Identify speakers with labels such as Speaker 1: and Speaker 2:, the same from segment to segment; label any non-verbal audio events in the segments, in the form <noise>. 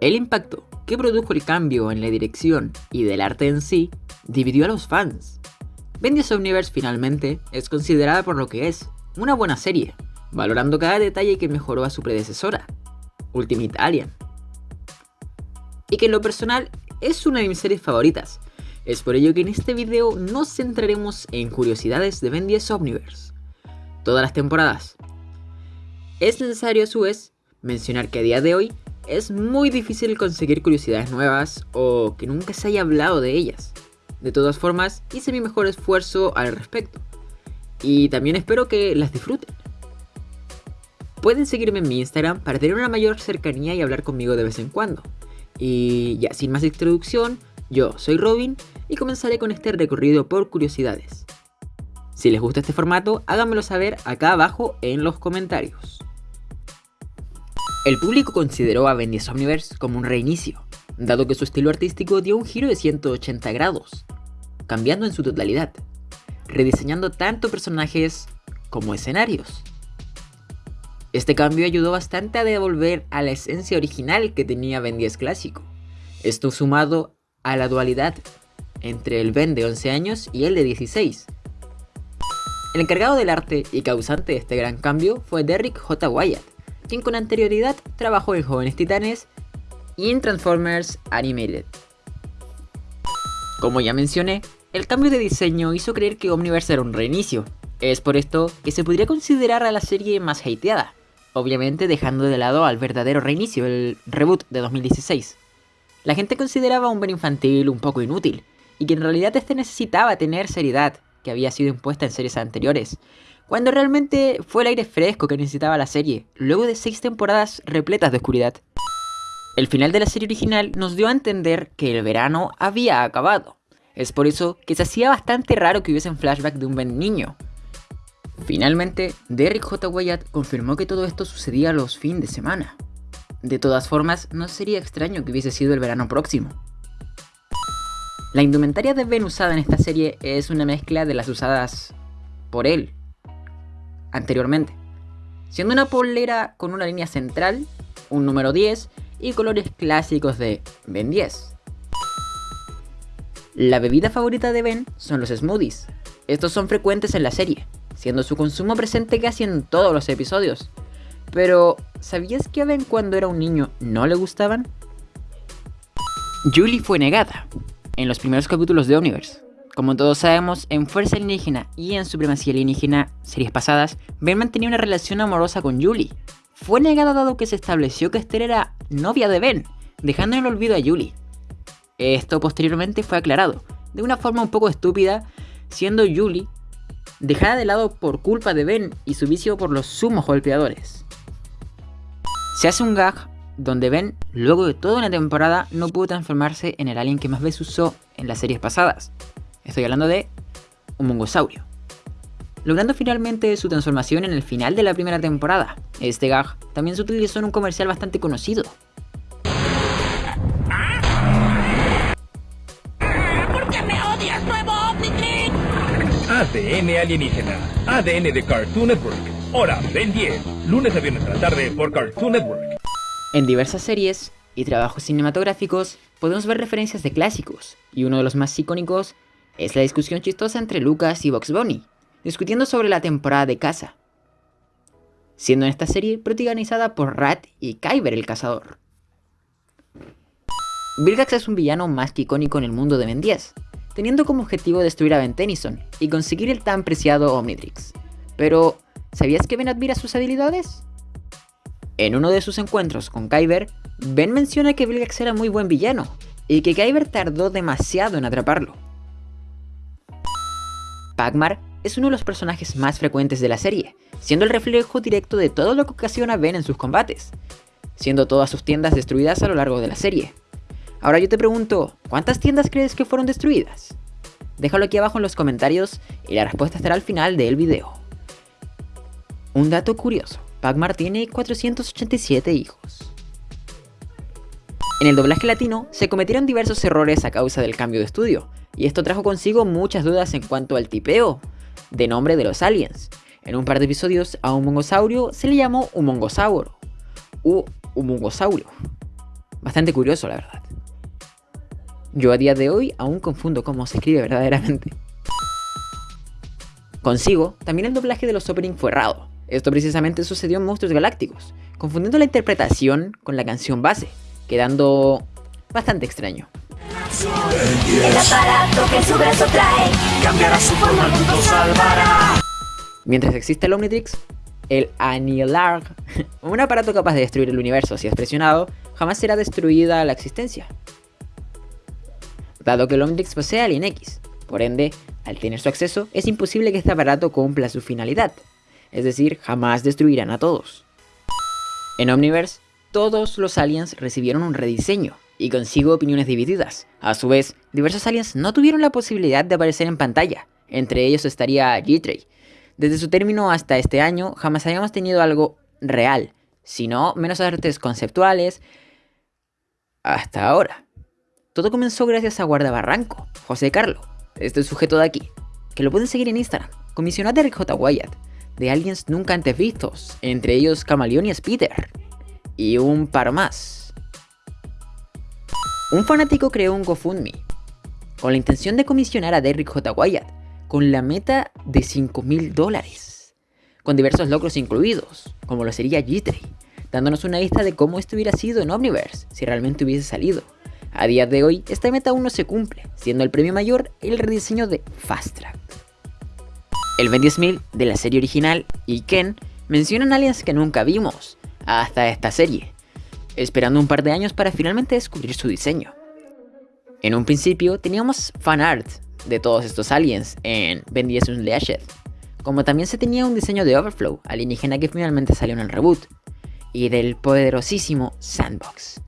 Speaker 1: El impacto que produjo el cambio en la dirección y del arte en sí dividió a los fans. Bendy's Universe finalmente es considerada por lo que es, una buena serie, valorando cada detalle que mejoró a su predecesora, Ultimate Alien. Y que en lo personal es una de mis series favoritas, es por ello que en este video nos centraremos en curiosidades de Ben 10 Omniverse, todas las temporadas. Es necesario a su vez mencionar que a día de hoy es muy difícil conseguir curiosidades nuevas o que nunca se haya hablado de ellas. De todas formas, hice mi mejor esfuerzo al respecto. Y también espero que las disfruten. Pueden seguirme en mi Instagram para tener una mayor cercanía y hablar conmigo de vez en cuando. Y ya sin más introducción, yo soy Robin y comenzaré con este recorrido por curiosidades. Si les gusta este formato, háganmelo saber acá abajo en los comentarios. El público consideró a Bendy's Omniverse como un reinicio, dado que su estilo artístico dio un giro de 180 grados, cambiando en su totalidad, rediseñando tanto personajes como escenarios. Este cambio ayudó bastante a devolver a la esencia original que tenía Ben 10 clásico. Esto sumado a la dualidad entre el Ben de 11 años y el de 16. El encargado del arte y causante de este gran cambio fue Derrick J. Wyatt, quien con anterioridad trabajó en Jóvenes Titanes y en Transformers Animated. Como ya mencioné, el cambio de diseño hizo creer que Omniverse era un reinicio. Es por esto que se podría considerar a la serie más hateada, obviamente dejando de lado al verdadero reinicio, el reboot de 2016. La gente consideraba un Ben infantil un poco inútil, y que en realidad este necesitaba tener seriedad, que había sido impuesta en series anteriores, cuando realmente fue el aire fresco que necesitaba la serie, luego de seis temporadas repletas de oscuridad. El final de la serie original nos dio a entender que el verano había acabado. Es por eso que se hacía bastante raro que hubiese un flashback de un Ben niño. Finalmente, Derrick J. Wyatt confirmó que todo esto sucedía los fines de semana. De todas formas, no sería extraño que hubiese sido el verano próximo. La indumentaria de Ben usada en esta serie es una mezcla de las usadas por él anteriormente, siendo una polera con una línea central, un número 10 y colores clásicos de Ben 10. La bebida favorita de Ben son los smoothies. Estos son frecuentes en la serie, siendo su consumo presente casi en todos los episodios, pero, ¿sabías que a Ben cuando era un niño no le gustaban? Julie fue negada en los primeros capítulos de Omniverse. Como todos sabemos, en Fuerza Alienígena y en Supremacía Alienígena, series pasadas, Ben mantenía una relación amorosa con Julie. Fue negada dado que se estableció que Esther era novia de Ben, dejando en el olvido a Julie. Esto posteriormente fue aclarado, de una forma un poco estúpida, siendo Julie dejada de lado por culpa de Ben y su vicio por los sumos golpeadores. Se hace un gag donde Ben, luego de toda una temporada, no pudo transformarse en el alien que más veces usó en las series pasadas. Estoy hablando de un mongosaurio. Logrando finalmente su transformación en el final de la primera temporada. Este gag también se utilizó en un comercial bastante conocido.
Speaker 2: ¿Por qué me odias, nuevo Omnitrix?
Speaker 3: ADN alienígena, ADN de Cartoon Network. Hora, Ben 10, lunes a viernes a la tarde por Cartoon Network.
Speaker 1: En diversas series y trabajos cinematográficos podemos ver referencias de clásicos, y uno de los más icónicos es la discusión chistosa entre Lucas y Box Bunny, discutiendo sobre la temporada de caza, siendo en esta serie protagonizada por Rat y Kyber el cazador. Vilgax es un villano más que icónico en el mundo de Ben 10, teniendo como objetivo destruir a Ben Tennyson y conseguir el tan preciado Omnitrix. Pero, ¿Sabías que Ben admira sus habilidades? En uno de sus encuentros con Kyber, Ben menciona que Vilgax era muy buen villano, y que Kyber tardó demasiado en atraparlo. Pagmar es uno de los personajes más frecuentes de la serie, siendo el reflejo directo de todo lo que ocasiona Ben en sus combates, siendo todas sus tiendas destruidas a lo largo de la serie. Ahora yo te pregunto, ¿cuántas tiendas crees que fueron destruidas? Déjalo aquí abajo en los comentarios y la respuesta estará al final del video. Un dato curioso, Pagmar tiene 487 hijos. En el doblaje latino se cometieron diversos errores a causa del cambio de estudio, y esto trajo consigo muchas dudas en cuanto al tipeo de nombre de los aliens. En un par de episodios a un mongosaurio se le llamó un mongosauro, u un mongosaurio. Bastante curioso, la verdad. Yo a día de hoy aún confundo cómo se escribe verdaderamente. Consigo, también el doblaje de los opening fue errado. Esto precisamente sucedió en Monstruos Galácticos, confundiendo la interpretación con la canción base, quedando bastante extraño.
Speaker 4: El aparato que su brazo trae cambiará su forma, el mundo salvará.
Speaker 1: Mientras existe el Omnitrix, el Anilar, <laughs> un aparato capaz de destruir el universo si es presionado, jamás será destruida la existencia. Dado que el Omnitrix posee Alien X, por ende, al tener su acceso, es imposible que este aparato cumpla su finalidad, es decir, jamás destruirán a todos. En Omniverse, todos los aliens recibieron un rediseño, y consigo opiniones divididas. A su vez, diversos aliens no tuvieron la posibilidad de aparecer en pantalla, entre ellos estaría G-Tray. Desde su término hasta este año, jamás habíamos tenido algo real, sino menos artes conceptuales hasta ahora. Todo comenzó gracias a Guardabarranco, José Carlo, este sujeto de aquí, que lo pueden seguir en Instagram, comisionado de J. Wyatt, de aliens nunca antes vistos, entre ellos Camaleón y Spider, y un par más. Un fanático creó un GoFundMe con la intención de comisionar a Derrick J. Wyatt con la meta de 5 mil dólares, con diversos logros incluidos, como lo sería G-Tray, dándonos una lista de cómo esto hubiera sido en Omniverse si realmente hubiese salido. A día de hoy, esta meta aún no se cumple, siendo el premio mayor el rediseño de Fast Track. El Ben 10.000 de la serie original y Ken mencionan aliens que nunca vimos hasta esta serie, esperando un par de años para finalmente descubrir su diseño. En un principio teníamos fan art de todos estos aliens en Ben 10 Unleashed, como también se tenía un diseño de Overflow, alienígena que finalmente salió en el reboot, y del poderosísimo Sandbox.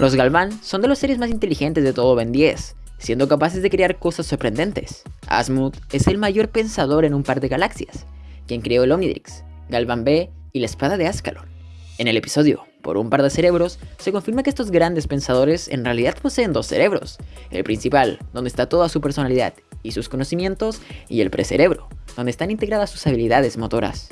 Speaker 1: Los Galvan son de los seres más inteligentes de todo Ben 10, siendo capaces de crear cosas sorprendentes. Asmut es el mayor pensador en un par de galaxias, quien creó el Omnidrix, Galvan B y la espada de Ascalon. En el episodio, por un par de cerebros, se confirma que estos grandes pensadores en realidad poseen dos cerebros, el principal, donde está toda su personalidad y sus conocimientos, y el precerebro, donde están integradas sus habilidades motoras.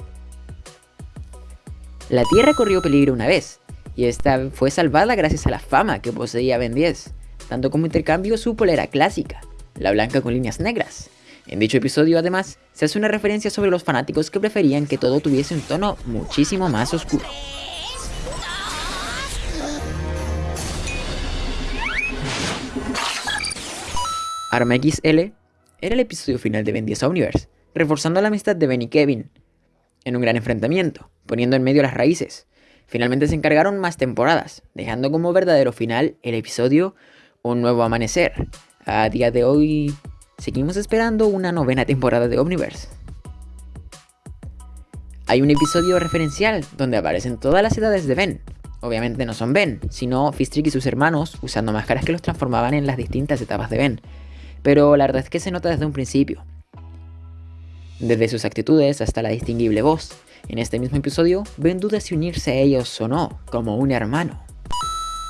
Speaker 1: La Tierra corrió peligro una vez, y esta fue salvada gracias a la fama que poseía Ben 10, tanto como intercambio su polera clásica, la blanca con líneas negras. En dicho episodio además, se hace una referencia sobre los fanáticos que preferían que todo tuviese un tono muchísimo más oscuro. Arma XL era el episodio final de Ben 10 Universe, reforzando la amistad de Ben y Kevin en un gran enfrentamiento, poniendo en medio las raíces. Finalmente se encargaron más temporadas, dejando como verdadero final el episodio Un nuevo amanecer. A día de hoy seguimos esperando una novena temporada de Omniverse. Hay un episodio referencial donde aparecen todas las edades de Ben. Obviamente no son Ben, sino Fistrick y sus hermanos usando máscaras que los transformaban en las distintas etapas de Ben pero la verdad es que se nota desde un principio. Desde sus actitudes hasta la distinguible voz. En este mismo episodio, ven dudas si unirse a ellos o no, como un hermano.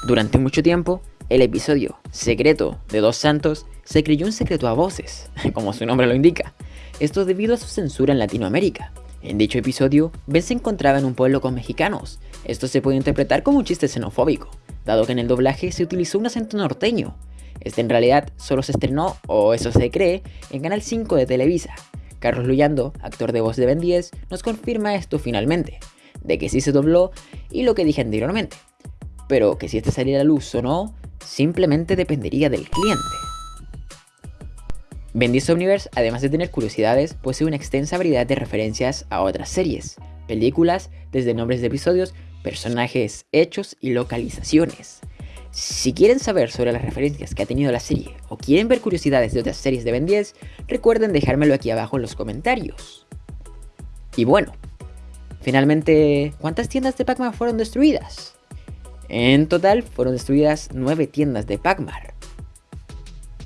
Speaker 1: Durante mucho tiempo, el episodio Secreto de Dos Santos se creyó un secreto a voces, <laughs> como su nombre lo indica. Esto debido a su censura en Latinoamérica. En dicho episodio, Ben se encontraba en un pueblo con mexicanos. Esto se puede interpretar como un chiste xenofóbico, dado que en el doblaje se utilizó un acento norteño, este en realidad solo se estrenó, o eso se cree, en Canal 5 de Televisa. Carlos Luyando, actor de voz de Ben 10, nos confirma esto finalmente, de que sí se dobló y lo que dije anteriormente. Pero que si este saliera a luz o no, simplemente dependería del cliente. Ben 10 Omniverse, además de tener curiosidades, posee una extensa variedad de referencias a otras series, películas, desde nombres de episodios, personajes, hechos y localizaciones. Si quieren saber sobre las referencias que ha tenido la serie o quieren ver curiosidades de otras series de Ben 10, recuerden dejármelo aquí abajo en los comentarios. Y bueno, finalmente, ¿cuántas tiendas de Pac-Man fueron destruidas? En total fueron destruidas 9 tiendas de Pac-Man.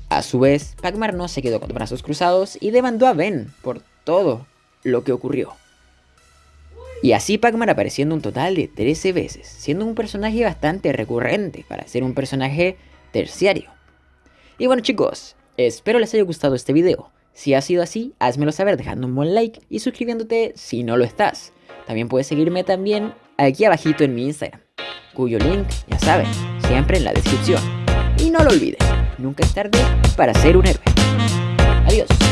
Speaker 1: A su vez, Pac-Man no se quedó con brazos cruzados y demandó a Ben por todo lo que ocurrió. Y así Pac-Man apareciendo un total de 13 veces, siendo un personaje bastante recurrente para ser un personaje terciario. Y bueno chicos, espero les haya gustado este video. Si ha sido así, házmelo saber dejando un buen like y suscribiéndote si no lo estás. También puedes seguirme también aquí abajito en mi Instagram. cuyo link, ya saben, siempre en la descripción. Y no lo olviden, nunca es tarde para ser un héroe. Adiós.